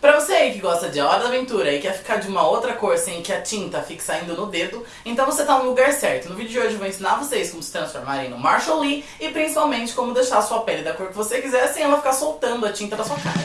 Pra você aí que gosta de Hora da Aventura e quer ficar de uma outra cor sem que a tinta fique saindo no dedo, então você tá no lugar certo. No vídeo de hoje eu vou ensinar vocês como se transformarem no Marshall Lee e principalmente como deixar a sua pele da cor que você quiser sem ela ficar soltando a tinta da sua cara.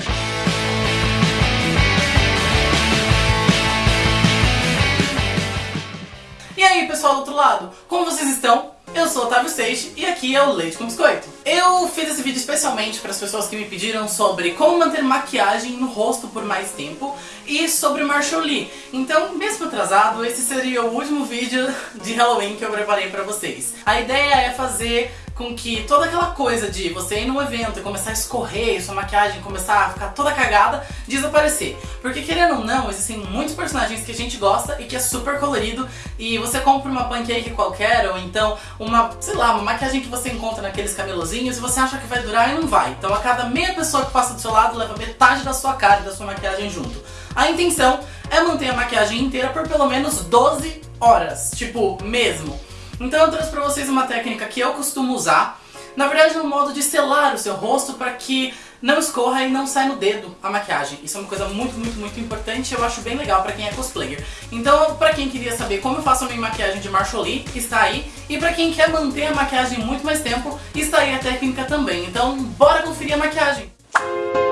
E aí pessoal do outro lado, como vocês estão? Eu sou o Otávio Seixi e aqui é o Leite com Biscoito. Eu fiz esse vídeo especialmente para as pessoas que me pediram sobre como manter maquiagem no rosto por mais tempo e sobre Marshall Lee. Então, mesmo atrasado, esse seria o último vídeo de Halloween que eu preparei para vocês. A ideia é fazer com que toda aquela coisa de você ir num evento e começar a escorrer, sua maquiagem começar a ficar toda cagada, desaparecer. Porque querendo ou não, existem muitos personagens que a gente gosta e que é super colorido e você compra uma pancake qualquer ou então uma, sei lá, uma maquiagem que você encontra naqueles camelozinhos e você acha que vai durar e não vai. Então a cada meia pessoa que passa do seu lado leva metade da sua cara e da sua maquiagem junto. A intenção é manter a maquiagem inteira por pelo menos 12 horas, tipo, mesmo. Então eu trouxe pra vocês uma técnica que eu costumo usar, na verdade no modo de selar o seu rosto para que não escorra e não saia no dedo a maquiagem. Isso é uma coisa muito, muito, muito importante e eu acho bem legal pra quem é cosplayer. Então, pra quem queria saber como eu faço a minha maquiagem de Marshall Lee, está aí. E pra quem quer manter a maquiagem muito mais tempo, está aí a técnica também. Então, bora conferir a maquiagem! Para a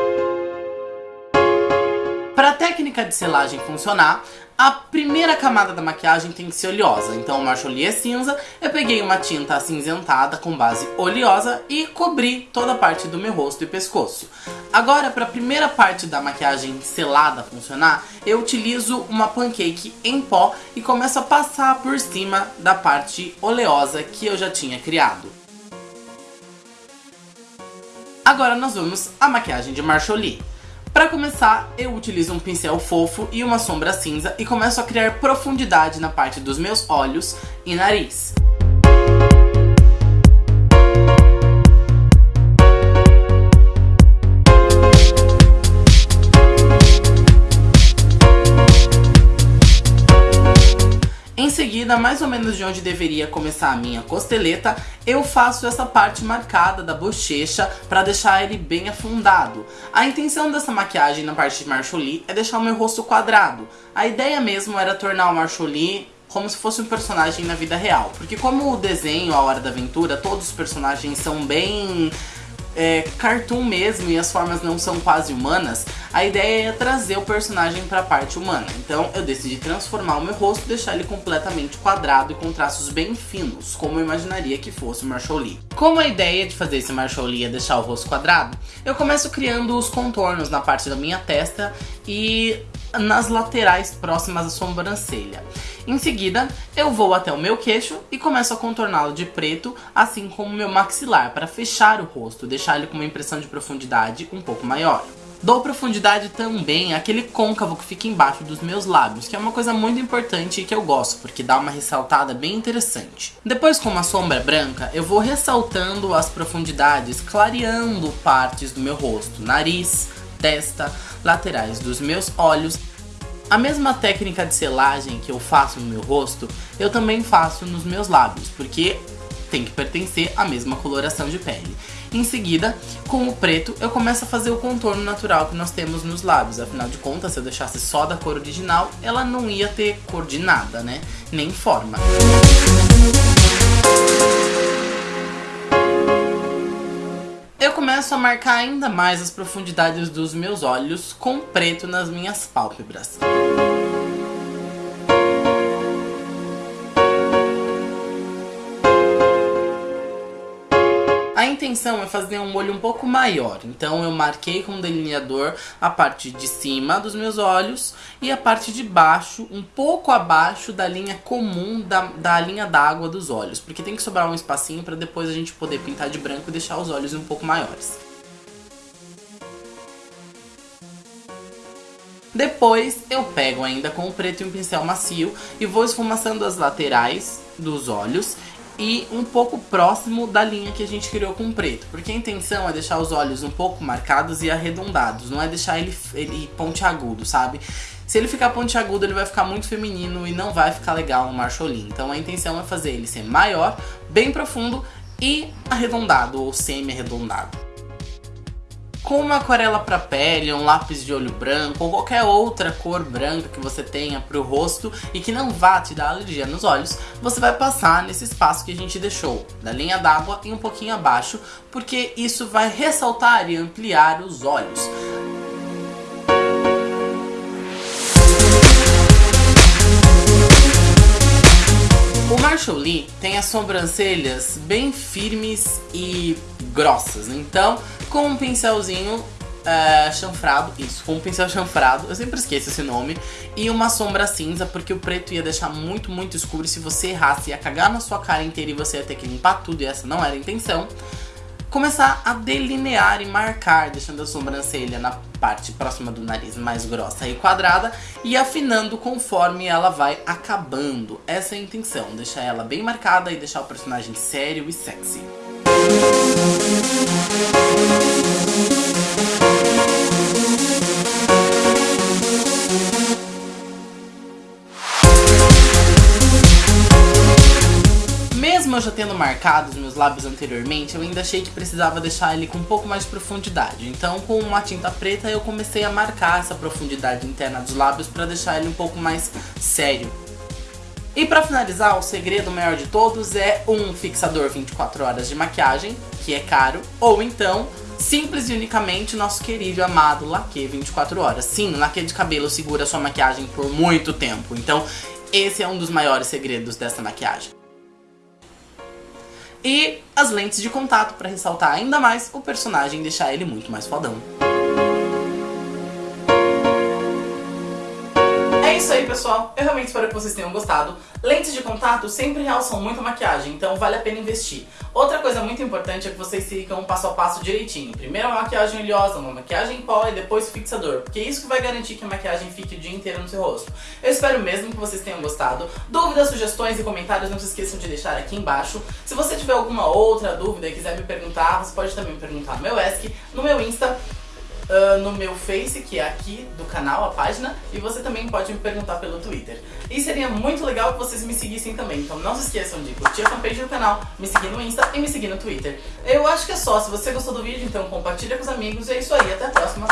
técnica de selagem funcionar, a primeira camada da maquiagem tem que ser oleosa. Então o é cinza, eu peguei uma tinta acinzentada com base oleosa e cobri toda a parte do meu rosto e pescoço. Agora, para a primeira parte da maquiagem selada funcionar, eu utilizo uma pancake em pó e começo a passar por cima da parte oleosa que eu já tinha criado. Agora nós vamos à maquiagem de Marshall Lee. Para começar, eu utilizo um pincel fofo e uma sombra cinza e começo a criar profundidade na parte dos meus olhos e nariz. Seguida, mais ou menos de onde deveria começar a minha costeleta, eu faço essa parte marcada da bochecha para deixar ele bem afundado. A intenção dessa maquiagem na parte de Lee é deixar o meu rosto quadrado. A ideia mesmo era tornar o Lee como se fosse um personagem na vida real. Porque como o desenho A Hora da Aventura, todos os personagens são bem é, cartoon mesmo e as formas não são quase humanas, a ideia é trazer o personagem para a parte humana. Então eu decidi transformar o meu rosto e deixar ele completamente quadrado e com traços bem finos, como eu imaginaria que fosse o Marshall Lee. Como a ideia de fazer esse Marshall Lee é deixar o rosto quadrado, eu começo criando os contornos na parte da minha testa e nas laterais próximas à sobrancelha. Em seguida, eu vou até o meu queixo e começo a contorná-lo de preto, assim como o meu maxilar, para fechar o rosto, deixar ele com uma impressão de profundidade um pouco maior. Dou profundidade também àquele côncavo que fica embaixo dos meus lábios, que é uma coisa muito importante e que eu gosto, porque dá uma ressaltada bem interessante. Depois com uma sombra branca, eu vou ressaltando as profundidades, clareando partes do meu rosto, nariz, testa, laterais dos meus olhos. A mesma técnica de selagem que eu faço no meu rosto, eu também faço nos meus lábios, porque tem que pertencer à mesma coloração de pele. Em seguida, com o preto, eu começo a fazer o contorno natural que nós temos nos lábios. Afinal de contas, se eu deixasse só da cor original, ela não ia ter cor de nada, né? Nem forma. Começo a marcar ainda mais as profundidades dos meus olhos com preto nas minhas pálpebras. Intenção é fazer um olho um pouco maior, então eu marquei com um delineador a parte de cima dos meus olhos e a parte de baixo, um pouco abaixo da linha comum da, da linha d'água dos olhos, porque tem que sobrar um espacinho para depois a gente poder pintar de branco e deixar os olhos um pouco maiores. Depois eu pego ainda com o preto e um pincel macio e vou esfumaçando as laterais dos olhos e um pouco próximo da linha que a gente criou com preto. Porque a intenção é deixar os olhos um pouco marcados e arredondados, não é deixar ele, ele pontiagudo, sabe? Se ele ficar pontiagudo, ele vai ficar muito feminino e não vai ficar legal no Lee. Então a intenção é fazer ele ser maior, bem profundo e arredondado ou semi-arredondado. Com uma aquarela para pele, um lápis de olho branco ou qualquer outra cor branca que você tenha para o rosto e que não vá te dar alergia nos olhos, você vai passar nesse espaço que a gente deixou, da linha d'água e um pouquinho abaixo, porque isso vai ressaltar e ampliar os olhos. O Marshall Lee tem as sobrancelhas bem firmes e grossas, então com um pincelzinho é, chanfrado, isso, com um pincel chanfrado, eu sempre esqueço esse nome, e uma sombra cinza, porque o preto ia deixar muito, muito escuro, e se você errasse ia cagar na sua cara inteira e você ia ter que limpar tudo, e essa não era a intenção. Começar a delinear e marcar, deixando a sobrancelha na parte próxima do nariz mais grossa e quadrada, e afinando conforme ela vai acabando. Essa é a intenção, deixar ela bem marcada e deixar o personagem sério e sexy. Mesmo eu já tendo marcado os meus lábios anteriormente, eu ainda achei que precisava deixar ele com um pouco mais de profundidade. Então com uma tinta preta eu comecei a marcar essa profundidade interna dos lábios para deixar ele um pouco mais sério. E para finalizar, o segredo maior de todos é um fixador 24 horas de maquiagem, que é caro, ou então, simples e unicamente, nosso querido amado laque 24 horas. Sim, laque de cabelo segura sua maquiagem por muito tempo, então esse é um dos maiores segredos dessa maquiagem. E as lentes de contato para ressaltar ainda mais o personagem e deixar ele muito mais fodão. É isso aí, pessoal. Eu realmente espero que vocês tenham gostado. Lentes de contato sempre realçam muito a maquiagem, então vale a pena investir. Outra coisa muito importante é que vocês sigam um passo a passo direitinho. Primeiro uma maquiagem oleosa, uma maquiagem em pó e depois o fixador, porque é isso que vai garantir que a maquiagem fique o dia inteiro no seu rosto. Eu espero mesmo que vocês tenham gostado. Dúvidas, sugestões e comentários não se esqueçam de deixar aqui embaixo. Se você tiver alguma outra dúvida e quiser me perguntar, você pode também me perguntar no meu ESC, no meu Insta uh, no meu Face, que é aqui do canal, a página, e você também pode me perguntar pelo Twitter. E seria muito legal que vocês me seguissem também, então não se esqueçam de curtir a fanpage do canal, me seguir no Insta e me seguir no Twitter. Eu acho que é só, se você gostou do vídeo, então compartilha com os amigos, e é isso aí, até a próxima.